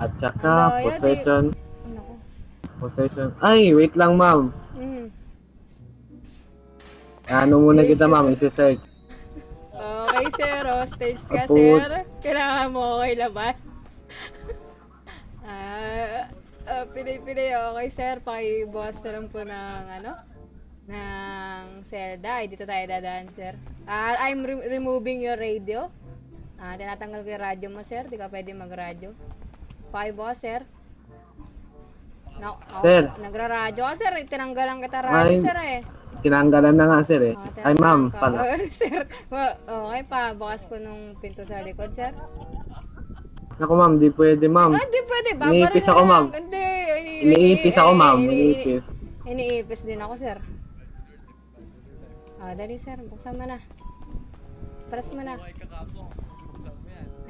At saka, Ano, yan, possession, Ano ko? possession. Ay, wait lang ma'am. Mm. Ano muna kita ma'am, isi-search. Okay, sir. O, stage ka, Apo. sir. Kailangan mo okay labas. Ah, uh, pinay-pinay. Okay, sir. Pakibukas na lang po ng, ano, ng Zelda. Ay, dito tayo dadaan, sir. Ah, I'm re- removing your radio. Ah, tinatanggal ko yung radyo mo, sir. Di ka pwede mag-radyo. Pakibukas, sir. No, oh, Sir. Nagra-radyo ka, sir. Tinanggalan kita radyo, Ay. sir, eh. Tinanggalan na nga sir eh. Oh, Ay ma'am, pala. sir, wa- okay pa. Bukas ko nung pinto sa likod, sir. Naku ma'am, di pwede ma'am. Ah, di pwede. Babara Iniipis ako, ma'am. Hindi. ini- Iniipis ako ma'am, ini- iniipis. Iniipis din ako, sir. Ah, dali, sir. Buksan mo na. Press mo na.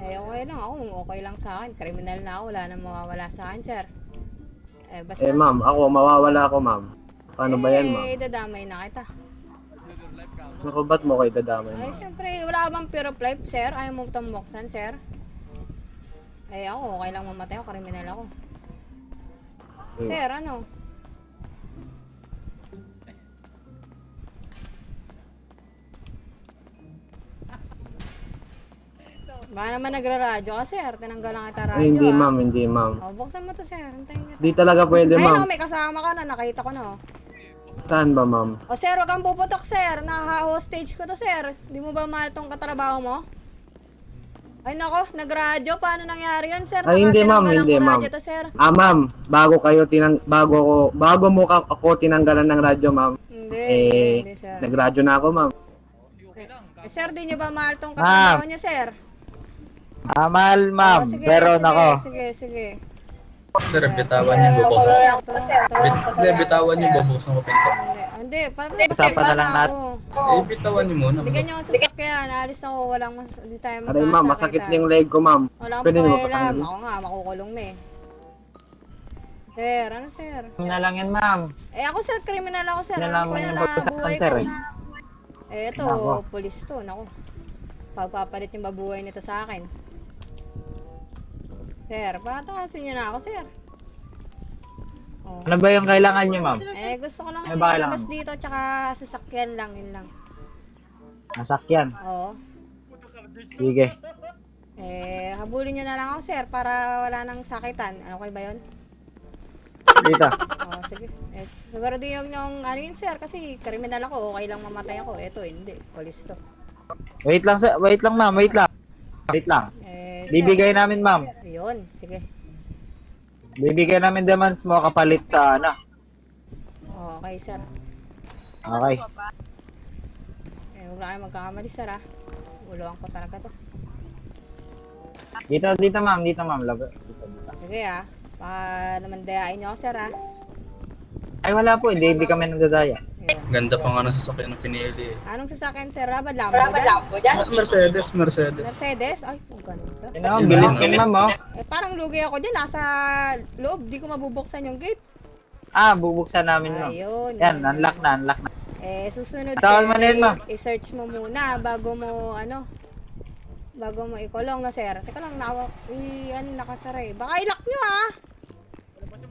Eh, okay lang ako. Okay lang sa akin. Kriminal na ako. Wala nang mawawala sa akin, sir. Eh, basta. Eh ma'am, ako, mawawala ako ma'am. Paano ba yan ma'am? Eh, dadamay na kita. Naku, ba't mo kayo dadamay Ay, ma'am? syempre, wala bang pure of life, sir? Ayaw mo itong buksan, sir? Eh, ako, okay lang mamatay ako. Kriminal ako. Sige. Sir, ano? Baka naman nagra-radyo ka, sir. Tinanggal lang kita radyo, hindi ah. ma'am, hindi ma'am. Oh, buksan mo to, sir. Hintayin kita. Di talaga pwede Ay, ma'am. no, may kasama ka na. Nakita ko na, oh. Saan ba ma'am? O, sir, huwag kang puputok, sir. Naka-hostage ko to, sir. Di mo ba mahal tong katrabaho mo? Ay, nako. Nag-radyo. Paano nangyari yun, sir? Ay, hindi, ma'am, hindi, ko ma'am. radyo to, sir. Ah ma'am, bago kayo tinang bago ko bago mo ka, ako tinanggalan ng radyo ma'am. Hindi, Eh, hindi, sir. Nagradyo na ako ma'am. Eh, sir, di niyo ba mahal tong katrabaho niya, sir? Ah, mahal, ma'am. Oh, sige, Pero sige, nako. Sige, sige. Sir, bitawan niyo Bit, hindi, bitawan niyo yung bubuksan ko pinto. Hindi, hindi. Pati, Usapan na lang natin. Eh, bitawan niyo muna. Bigyan niyo ako sa sakyan. Naalis ako. Walang mas... Hindi tayo Aray ma'am, masakit magkakasakitan. na yung leg ko ma'am. Walang Pwede niyo pakialam. Ako nga, makukulong na eh. Sir, ano sir? na lang yan, ma'am. Eh ako sir, criminal ako sir. Yan Alam lang yung buhay sir, eh. Eh ito, pulis to. Naku. Pagpapalit yung babuhay nito sa akin. Sir, patakasin niyo na ako sir. Oh. Ano ba yung kailangan niyo, ma'am? Eh gusto ko lang Ano ba kailangan dito tsaka sasakyan lang, yun lang. Nasakyan. Oo. Sige. Eh, habulin niyo na lang ako sir para wala nang sakitan. Ano kayo ba yun? Dito. Oo, sige. Eh, siguro din yung, yung ano yun sir kasi kriminal ako, okay lang mamatay ako. Eto, hindi. Polis to. Wait lang, sa wait lang, ma'am. Wait lang. Wait lang. Bibigay namin, ma'am. Yun, sige. Bibigay namin demands mo kapalit sa ano. Okay, sir. Okay. Eh, huwag na kayo magkakamali, sir, ah. Uluan ko talaga to. Dito, dito, ma'am. Dito, ma'am. Labo. Dito, dito. Sige, ah. Baka naman dayain niyo ako, sir, ah. Ay, wala po. Hindi, hindi kami nagdadaya. Ganda pa nga ng sasakyan na pinili. eh. Anong sasakyan, sir? Rabad Lambo dyan? Ah, Mercedes, Mercedes. Mercedes? Ay, ang ganda. Yun, oh, bilis ka, ma'am, oh. Eh, parang lugi ako dyan. Nasa loob. Di ko mabubuksan yung gate. Ah, bubuksan namin, ma'am. Ayun. Yan, unlock na, unlock na. Eh, susunod Tawag sir, mo na yun, ma'am. i- i-search mo muna bago mo, ano, bago mo ikulong na, sir. Teka lang, nawa, i, ano, nakasara eh. Baka ilak nyo, ah.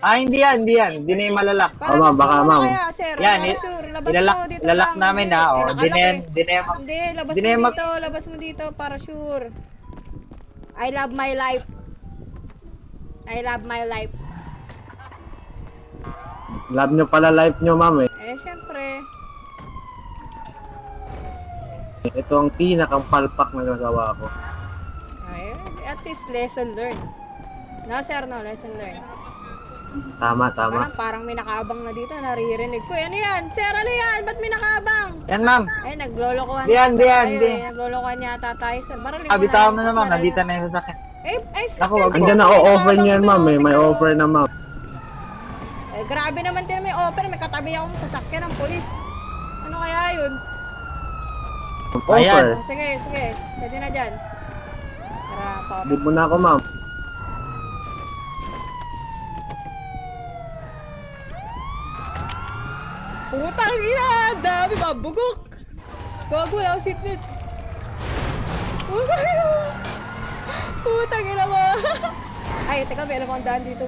Ah, hindi yan, hindi yan. Hindi na yung malalak. Para Oh, ma'am, baka, ma'am. Kaya, sir. Yan, sure, labas Ilalak, mo dito ilalak lang. namin Hindi, na, eh, oh. Di na yan, eh. di na yan, Hindi, labas Di na mo mag- dito, labas mo dito para sure. I love my life. I love my life. Love nyo pala life nyo ma'am eh. Eh, syempre. Ito ang pinakang palpak na nagawa ko. Ay, at least lesson learned. No, sir, no, lesson learned. Tama, tama. Parang, parang may nakaabang na dito, naririnig ko. Ano yan? Sir, ano yan? Ba't may nakaabang? Yan, ma'am. Ay, naglolokohan. Di yan, di yan, tayo, di. eh. Naglolokohan yata tayo, sir. Baralin Ah, bitawan mo na, ma'am. Nandito na yung sasakyan. Eh, ay, Naku, wag Andyan na, o-offer nyo yan ma'am eh. May offer na ma'am. Eh, grabe naman din may offer. May katabi akong sasakyan ng polis. Ano kaya yun? Offer. Oh, sige, sige. Pwede na dyan. Tara, pa. Leave mo na ako ma'am. Putang ina! Dami mabugok! Gago wala akong seatbelt. Putang ina! Putang ina mo! Ay, teka, alam akong daan dito.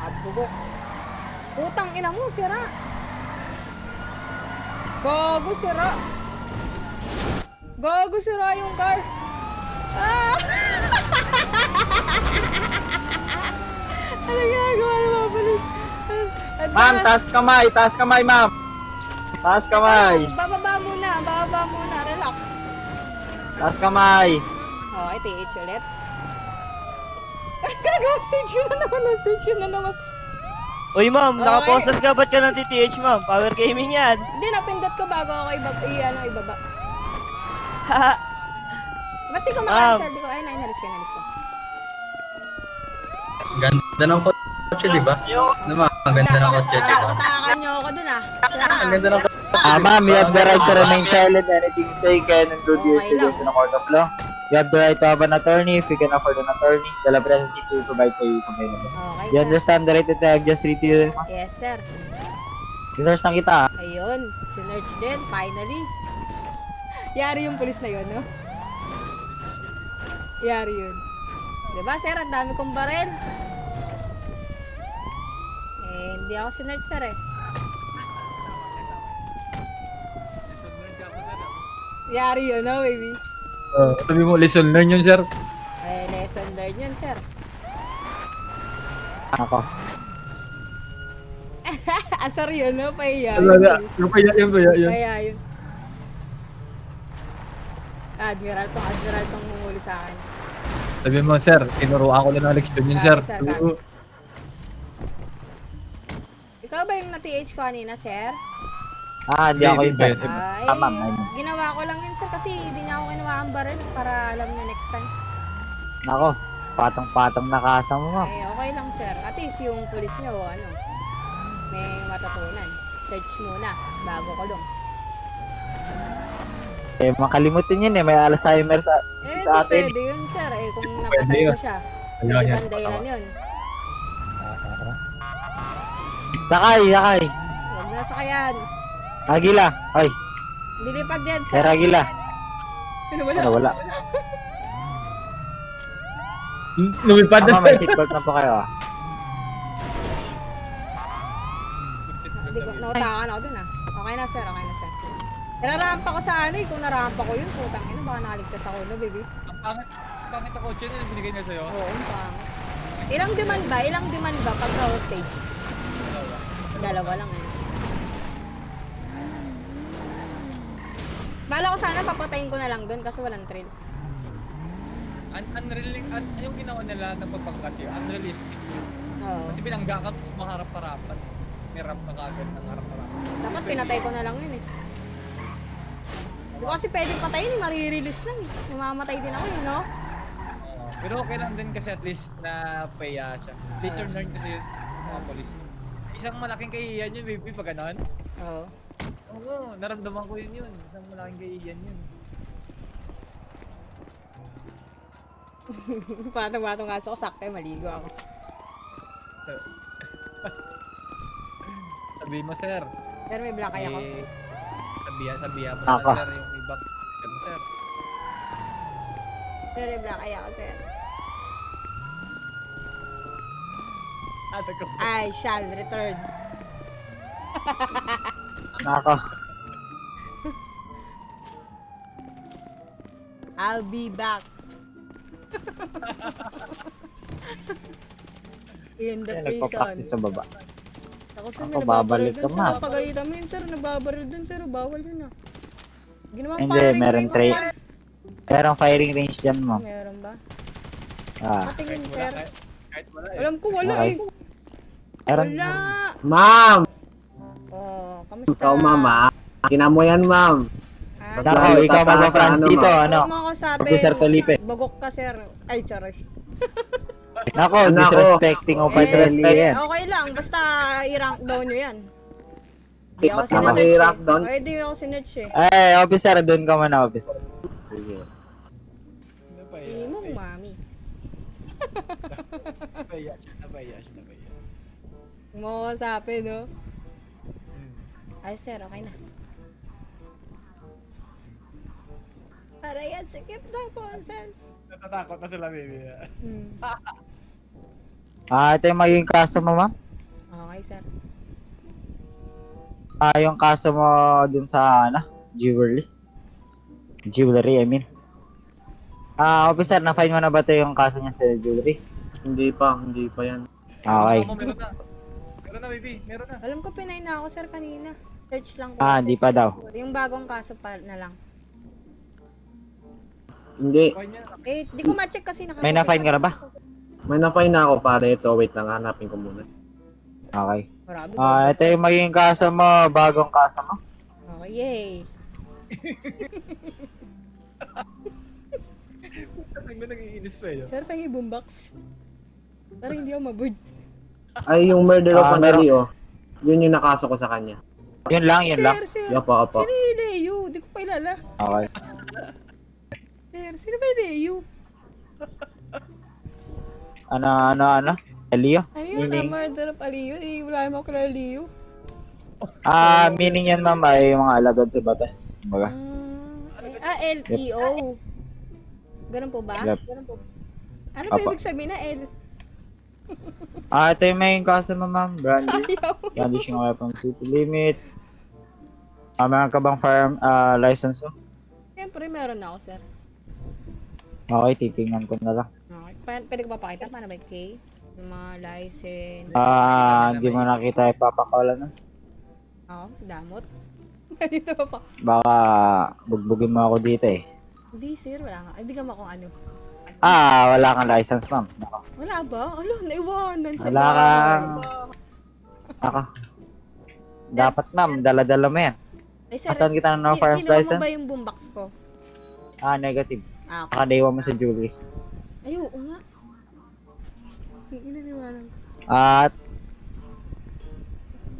At bubok. Putang ina mo, sira. Gago, sira. Gago, sira yung car. Ah! Ma'am, taas kamay, taas kamay, ma'am. Taas kamay, Bababa muna, bababa muna, relax. taas kamay. Okay, TH ulit. Gagawa stage yun na naman, no, stage yun na naman. Uy ma'am, Okay. nakapostas ka ba't ka ng TTH ma'am? Power gaming yan. Hindi, napindot ko bago ako ibaba, i, ano, ibaba. Haha. Ba't di ko Ma'am. makancel? Di ko, ay, nainalis ko, nainalis ko. Ganda ng kotse, di ba? Naman, ang ganda ng kotse, di ba? Utakan niyo ako dun, ah. Ang ganda ng kotse, Ah, di ba? ma'am, you have the right to remain silent. Anything you say can include your silence in a court of law. You have the right to have an attorney. If you can afford an attorney, the law process will provide for you if available. Okay, You understand the right to have just read to you? Yes, sir. Research lang kita. ah. Ayun, sinerch din, finally. Yari yung pulis na yun, no? Yari yun. Diba, sir? Ang dami kong barel. Eh, hindi ako sinerch, sir, eh. Yari yun, no, baby? Uh, sabi mo, lesson learn yun, sir. Eh, lesson learned yun, sir. Ako. Asar yun, no? Pahiya. Talaga. Yung pa yan, yung pa yan. Pahiya yun. Admiral tong, admiral tong humuli sa akin. Sabi mo, sir, tinuruan ko na ng leksyon yun, sir. Sabi, sir, sabi. Ikaw ba yung na-TH ko kanina, sir? Ah, hindi ako yun, sir. Ay, Ah, ma'am, ginawa ko lang yun, sir, kasi hindi niya ako kinuha ang baril para alam niya next time. Nako, patong-patong nakasa mo, ma'am. Eh, okay lang, sir. At least yung pulis niyo, ano, may matutunan. Search muna, bago kulong. Eh, makalimutin yun eh. May Alzheimer sa, Eh, sa atin. pwede yun, sir. Eh, kung napatay ko siya. Ayun, Pwede yan. bang dahilan yun? Sakay, sakay. Huwag na sakayan. Agila. Ay, Dilipad yan, sir. Agila. Ano wala? Ano, wala. Lumipad na, Tama, may seatbelt na po kayo ah. Hindi ko, nautakan ako dun ah. Okay na, sir. Okay na, sir. Nararampa ko sa ano eh. Kung narampa ko yun, putang ina, baka nakaligtas ako no, baby. Ang pangit, pangit ang kotse na binigay niya sa'yo. Oo, ang pangit. Ilang demand ba? Ilang demand ba pag road stage? Dalawa lang eh. Bala ko sana papatayin ko na lang dun kasi walang trail. Un unreal un yung ginawa nila ng pagpangkasyo, unrealistic. Oo. Kasi binangga ka sa mga harap-harapan. May ramp ka kagad ng harap-harapan. Dapat pinatay ko na lang yun eh. Hindi ko kasi pwedeng patayin, marirelease lang eh. Mamamatay din ako yun, no? Pero okay lang din kasi at least na paya siya. Lesson learned kasi yun mga polis. Isang malaking kahihiyan yun, baby, pag ganon. Oo. Oo, naramdaman ko yun yun. Isang malaking kahihiyan yun. Patong-patong kaso ko, sakto eh, maligo ako. So, sabi mo, sir. Pero may black eye ako. Eh, sabihan, sabihan mo Ako. na, sir, yung ibang sir mo, sir. Pero may black eye ako, sir. Ano ko? I shall return. Nako. I'll be back. In the Ayan, prison. sa baba. Ako sir, Ako, babalik ka, ma'am. Napagalitan mo yun sir, nababaril dun sir, bawal yun ah. Ginawa Hindi, meron tra- Merong firing range dyan, ma'am. Meron ba? Ah, Patingin sir. kahit, kahit wala eh. Alam ko wala Okay. eh. Meron. Wala. Ma'am! Oh, kamusta? Ikaw, ma'am, ah. Kina mo yan, ma'am. Ah, Basta- Nako, ikaw tataas mag-France sa ano, dito, ano? Huwag mo ako sabi. Officer Felipe. Bagok ka sir. Ay, charoy. Nako, Nako. disrespecting Eh, officer disrespect. yan. Okay lang, basta i-rank down nyo yan. Hindi ako sinetch eh. i-rank down? Ay, di ako sinetch eh. Ay, officer, doon ka muna, officer. Sige. Pa Hindi mo, mami. Siya, napaya. Huwag mo ako sabi, no? Hmm. Ay, sir, okay na. Para yan, sikip na po, sir. Natatakot na sila, baby. Hmm. Ah, ito yung magiging kaso mo, ma'am? Okay, sir. Ah, yung kaso mo dun sa, ano, jewelry. Jewelry, I mean. Ah, officer, na-fine mo na ba ito yung kaso niya sa jewelry? Hindi pa, hindi pa yan. Okay. Mama, meron na. Na, baby. Meron na. Alam ko, pinay na ako, sir, kanina. Search lang ko. Ah, hindi pa daw. Yung bagong kaso pa na lang. Hindi. Eh, di ko ma-check kasi naka- May na-fine ka na ba? May na-fine na ako pare ito. Wait lang, hanapin ko muna. Okay. Grabe. Ah, ito yung magiging kaso mo, bagong kaso mo. Okay, yay. Ang na nag-iinis pa yun. Sir, pengi boombox. Pero hindi ako maboard. Ay, yung murder of Ah, oh. Yun yung nakaso ko sa kanya. Yun lang, yun lang. Sir, sir. Opo, opo. Sino yung Leo? Di ko pa ilala. Okay. Sir, sino ba yung Leo? Ano, ano, ano? Leo? Ano yun? Meaning? Ang murder of Leo? Eh, wala naman ako kilala Leo. Ah, meaning yan, ma'am, ay yung mga alagad sa batas. Ah, eh, ah, L-E-O. Ganun po ba? Yep. Ganun po. Ano ba Apa. ibig sabihin na L? Ah, ito yung kaso mo, ma'am. Brandy. Ayaw. Brandishing weapon city limits. Ah, meron ka bang firearm ah, license mo? Siyempre, meron na ako, sir. Okay, titingnan ko na lang. Okay. Pa- pwede ko papakita? Paano ba yung K? Yung mga license. Ah, hindi mo nakita ipapakala na. Oo, damot. Dito pa pa. Baka bugbugin mo ako dito eh. Hindi, sir. Wala nga. Ay, bigyan mo akong ano. Ah, wala kang license, ma'am. Nako. Wala ba? Alo, naiwanan sa Wala kang- Nako. Dapat, ma'am, dala-dala mo yan. Ay, sir, Asan kita ng no firearms kinuha mo license? ba yung boombox ko? Ah, negative. Ah, okay. Nakadaywa mo sa jewelry. Ay, oo nga. Inaniwanan. At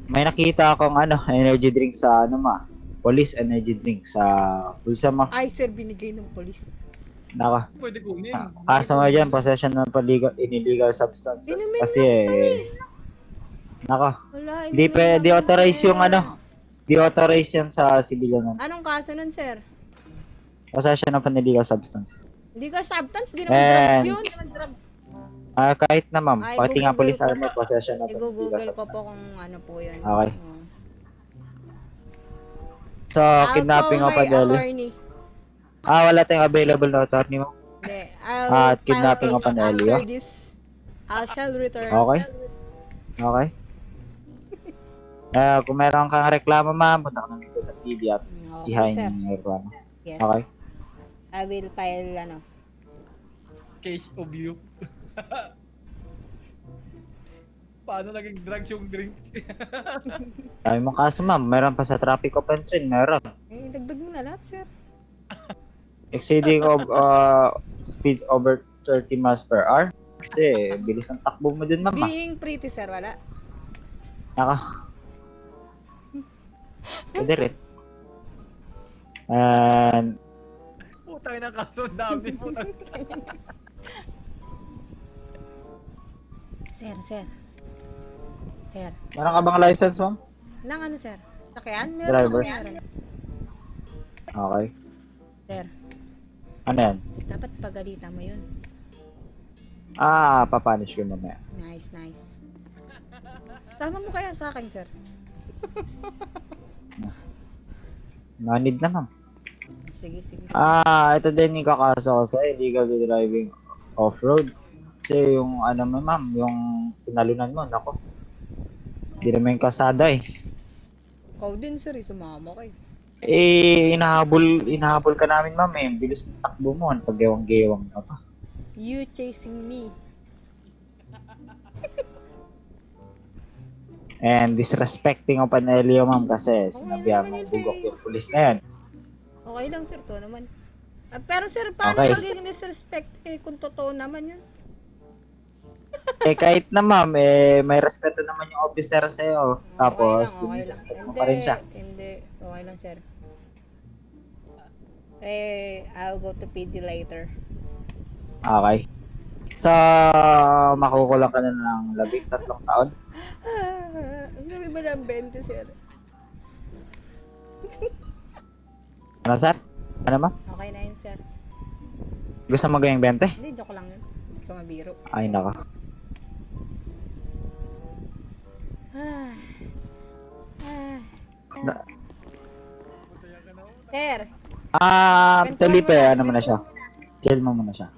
may nakita akong ano, energy drink sa ano ma. Police energy drink sa bulsa mo. Ay, sir, binigay ng polis. Naka. Pwede kunin. Kaso mo dyan, possession ng illegal, illegal substances. Inumin Kasi eh, naka. Wala, Di pwede lang authorize yung ano. Di authorize yan sa civilian. Anong kaso nun, sir? Possession an illegal substances. Ka substance, di naman And- drugs yun. Di naman. Ah, kahit na ma'am, pati nga police po. possession of illegal I-google ko po kung ano po yun. Okay. So, I'll kidnapping call of my a Delhi. attorney. Ah, wala tayong available na attorney mo. Hindi. I'll Ah, at kidnapping case of an Elio? after this. I shall return. Okay. Okay. Ah, kung meron kang reklamo, ma'am, punta ka na dito sa TV at Okay, ihain sir. yung reklamo. Yes. Okay. I will file, ano. Case of you. Paano naging drugs yung drinks? Dami mong kaso, ma'am. Meron pa sa traffic offense rin. Meron. Eh, dagdag mo na lahat, sir. Exceeding of uh, speeds over 30 miles per hour. Kasi, bilis ang takbo mo din, ma'am. ah. Being pretty, sir, wala. Naka. Pwede rin. And, Putang na kaso, ang dami putang. Sir, sir. Sir. meron ka bang license, ma'am? Nang ano, sir? Sakyan? Meron Drivers. Okay. Sir, Ano yan? dapat pagalitan mo yun. Ah, papanish ko mamaya. Nice, nice. Sama mo kaya sa akin, sir? No need na, ma'am. Sige, sige. Ah, ito din yung kakaso ko sa illegal driving off-road. Kasi yung ano mo ma'am, yung tinalunan mo, nako. Hindi naman yung kasada eh. Ikaw din, sir, eh, sumama kayo. Eh, inahabol, inahabol ka namin ma'am eh. Bilis ng takbo mo, ang paggewang-gewang ka pa. You chasing me. And disrespecting of an Elio ma'am kasi sinabihan naman mo bugok eh. yung pulis na yan. Okay lang, sir, to naman. Ah, pero, sir, paano Okay. magiging disrespect eh, kung totoo naman yun? eh kahit na ma'am, eh may respeto naman yung officer sa'yo. Tapos, okay lang, okay lang. Hindi, pa rin siya. Hindi, okay lang, sir. Eh, I'll go to PD later. Okay. So, makukulang ka na ng labing tatlong taon. Ah, ang sabi ba ng 20, sir? Ano sir? Ano ma'am? Okay na yun, sir. Gusto mo gawing 20? Hindi, joke lang yun. Hindi ka mabiro. Ay, naka. Ah. Ah. Na- Sir, Ah, Felipe, ano mo na siya? Chill mo muna siya.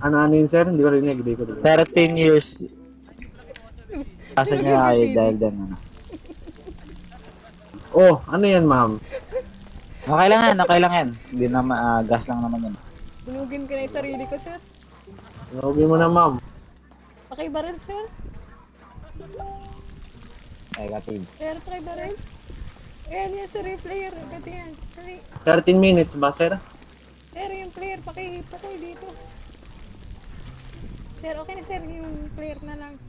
Ano ano yun, sir? Hindi ko rinig. Hindi ko rinig. 13 years. Asa niya kayo dahil dyan, ano. Oh, ano yan, ma'am? Okay lang yan, okay lang yan. Hindi na ah, gas lang naman yun. sunugin ko na yung sarili ko, sir. Huwag mo na, ma'am. Pakibaril, sir. Negative. Sir, pakibaril. Ayan yan, sir, yung player. Agad yan. Sorry. 13 minutes ba, sir? Sir, yung player, paki, paki dito. Sir, okay na, sir. Yung player na lang.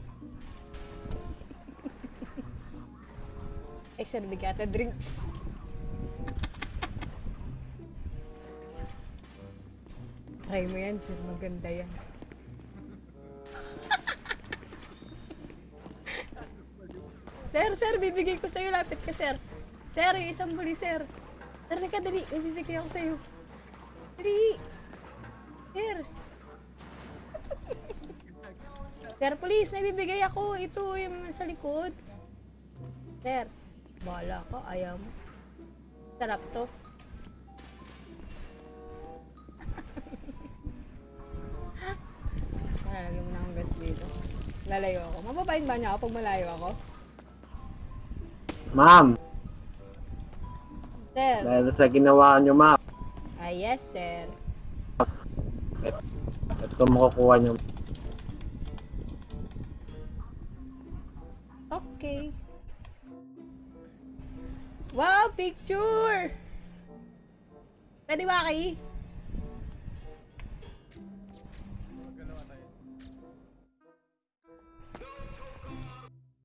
Ay, sir, bigata drinks. Try mo yan, sir. Maganda yan. sir, sir, bibigay ko sa'yo. Lapit ka, sir. Sir, yung isang buli, sir. Sir, halika, dali. May bibigay ako sa'yo. Dali. Sir. Sir, police, may bibigay ako. Ito, yung sa likod. Sir, bahala ka. Ayaw mo. Sarap to. Lalagyan mo na akong gas dito. Lalayo ako. Mababayin ba niya ako pag malayo ako? Ma'am, Sir. dahil sa ginawa nyo, ma'am, Ah, yes, sir. ito makukuha nyo. Okay. Wow, picture! Pwede ba, Aki?